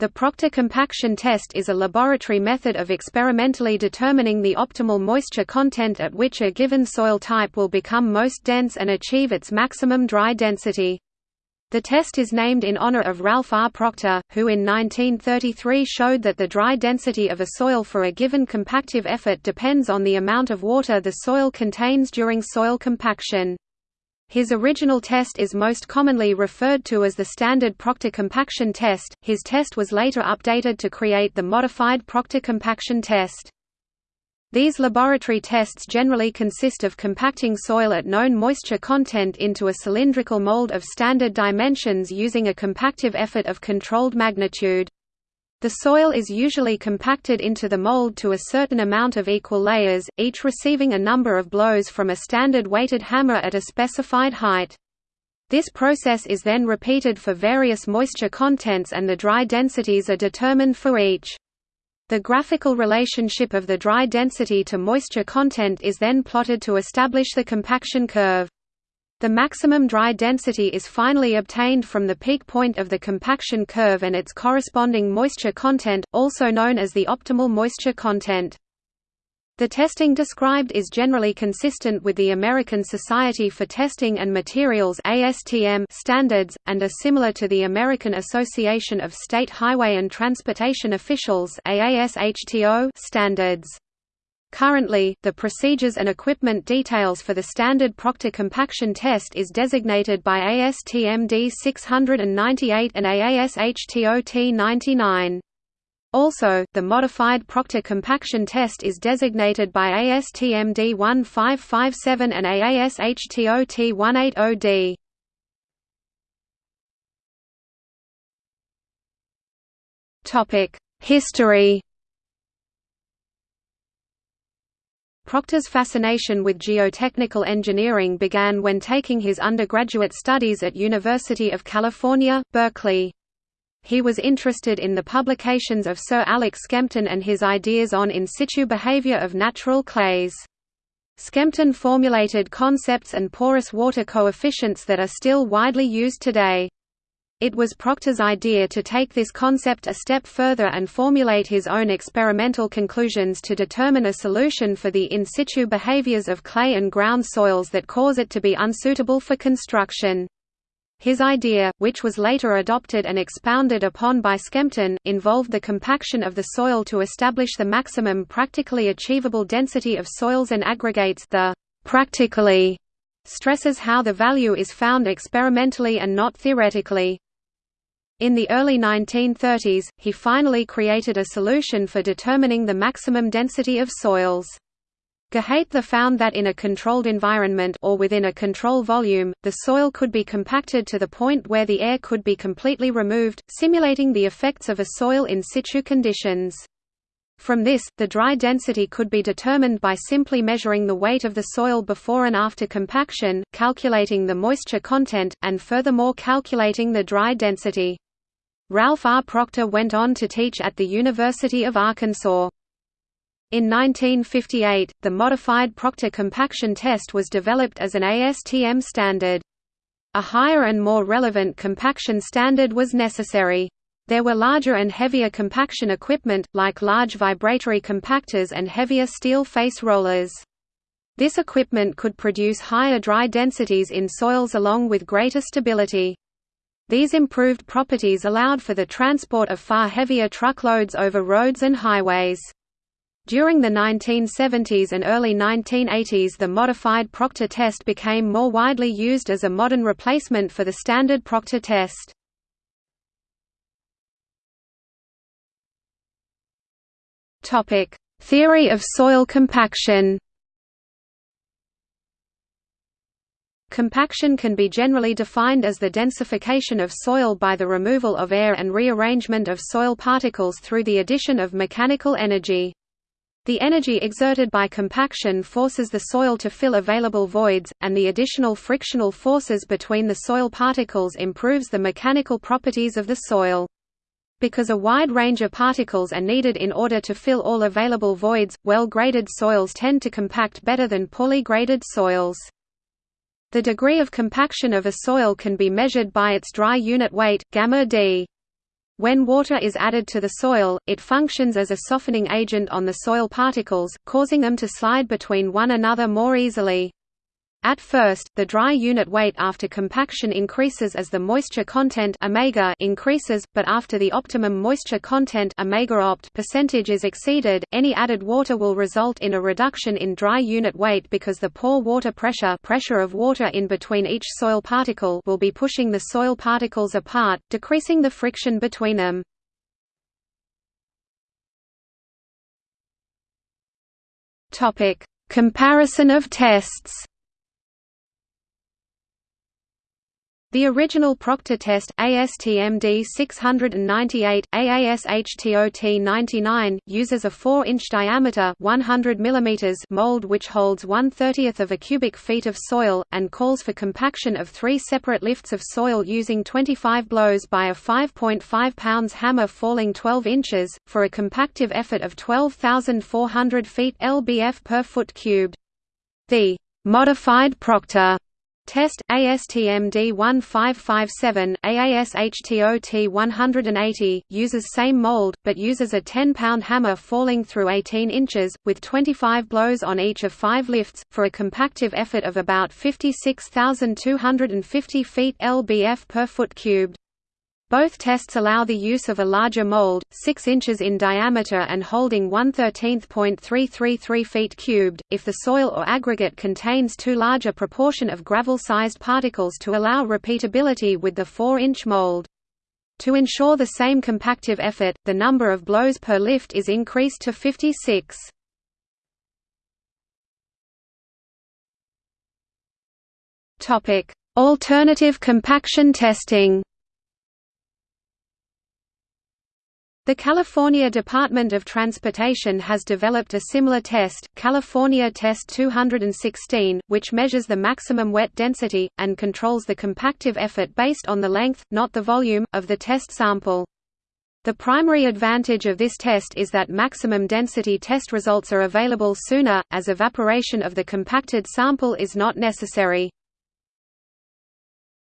The Proctor compaction test is a laboratory method of experimentally determining the optimal moisture content at which a given soil type will become most dense and achieve its maximum dry density. The test is named in honor of Ralph R. Proctor, who in 1933 showed that the dry density of a soil for a given compactive effort depends on the amount of water the soil contains during soil compaction. His original test is most commonly referred to as the standard Proctor compaction test. His test was later updated to create the modified Proctor compaction test. These laboratory tests generally consist of compacting soil at known moisture content into a cylindrical mold of standard dimensions using a compactive effort of controlled magnitude. The soil is usually compacted into the mold to a certain amount of equal layers, each receiving a number of blows from a standard weighted hammer at a specified height. This process is then repeated for various moisture contents and the dry densities are determined for each. The graphical relationship of the dry density to moisture content is then plotted to establish the compaction curve. The maximum dry density is finally obtained from the peak point of the compaction curve and its corresponding moisture content, also known as the optimal moisture content. The testing described is generally consistent with the American Society for Testing and Materials standards, and are similar to the American Association of State Highway and Transportation Officials standards. Currently, the procedures and equipment details for the standard Proctor compaction test is designated by ASTM D698 and AASHTO T99. Also, the modified Proctor compaction test is designated by ASTM D1557 and AASHTO T180D. History Proctor's fascination with geotechnical engineering began when taking his undergraduate studies at University of California, Berkeley. He was interested in the publications of Sir Alex Skempton and his ideas on in situ behavior of natural clays. Skempton formulated concepts and porous water coefficients that are still widely used today. It was Proctor's idea to take this concept a step further and formulate his own experimental conclusions to determine a solution for the in situ behaviors of clay and ground soils that cause it to be unsuitable for construction. His idea, which was later adopted and expounded upon by Skempton, involved the compaction of the soil to establish the maximum practically achievable density of soils and aggregates the practically stresses how the value is found experimentally and not theoretically. In the early 1930s, he finally created a solution for determining the maximum density of soils. Gehalte found that in a controlled environment or within a control volume, the soil could be compacted to the point where the air could be completely removed, simulating the effects of a soil in situ conditions. From this, the dry density could be determined by simply measuring the weight of the soil before and after compaction, calculating the moisture content, and furthermore calculating the dry density. Ralph R. Proctor went on to teach at the University of Arkansas. In 1958, the modified Proctor compaction test was developed as an ASTM standard. A higher and more relevant compaction standard was necessary. There were larger and heavier compaction equipment, like large vibratory compactors and heavier steel face rollers. This equipment could produce higher dry densities in soils along with greater stability. These improved properties allowed for the transport of far heavier truckloads over roads and highways. During the 1970s and early 1980s the modified Proctor test became more widely used as a modern replacement for the standard Proctor test. Theory of soil compaction Compaction can be generally defined as the densification of soil by the removal of air and rearrangement of soil particles through the addition of mechanical energy. The energy exerted by compaction forces the soil to fill available voids, and the additional frictional forces between the soil particles improves the mechanical properties of the soil. Because a wide range of particles are needed in order to fill all available voids, well-graded soils tend to compact better than poorly graded soils. The degree of compaction of a soil can be measured by its dry unit weight, gamma d. When water is added to the soil, it functions as a softening agent on the soil particles, causing them to slide between one another more easily. At first, the dry unit weight after compaction increases as the moisture content omega increases, but after the optimum moisture content omega opt percentage is exceeded, any added water will result in a reduction in dry unit weight because the pore water pressure pressure of water in between each soil particle will be pushing the soil particles apart, decreasing the friction between them. Comparison of tests The original Proctor test ASTM D698, AASHTOT 99, uses a 4-inch diameter 100 mm mold which holds 1 30th of a cubic feet of soil, and calls for compaction of three separate lifts of soil using 25 blows by a 5.5 pounds hammer falling 12 inches, for a compactive effort of 12,400 feet lbf per foot cubed. The «modified Proctor» Test ASTM D1557 AASHTOT 180 uses same mold but uses a 10-pound hammer falling through 18 inches with 25 blows on each of 5 lifts for a compactive effort of about 56,250 feet lbf per foot cubed. Both tests allow the use of a larger mold, 6 inches in diameter and holding 113.333 feet cubed, if the soil or aggregate contains too large a proportion of gravel-sized particles to allow repeatability with the 4-inch mold. To ensure the same compactive effort, the number of blows per lift is increased to 56. Alternative compaction testing The California Department of Transportation has developed a similar test, California Test 216, which measures the maximum wet density, and controls the compactive effort based on the length, not the volume, of the test sample. The primary advantage of this test is that maximum density test results are available sooner, as evaporation of the compacted sample is not necessary.